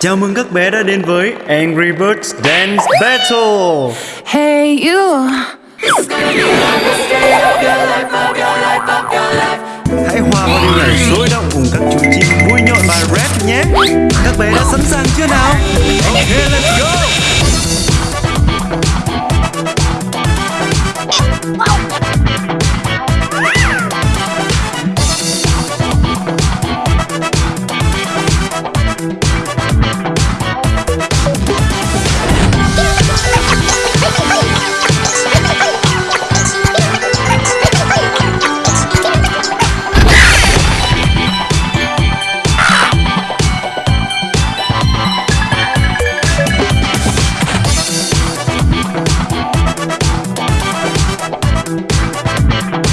Chào mừng các bé đã đến với Angry Birds Dance Battle Hey you Hãy hòa vào điều này sôi động cùng các chú chim vui nhộn và rap nhé Các bé đã sẵn sàng chưa nào? Ok, let's go! Música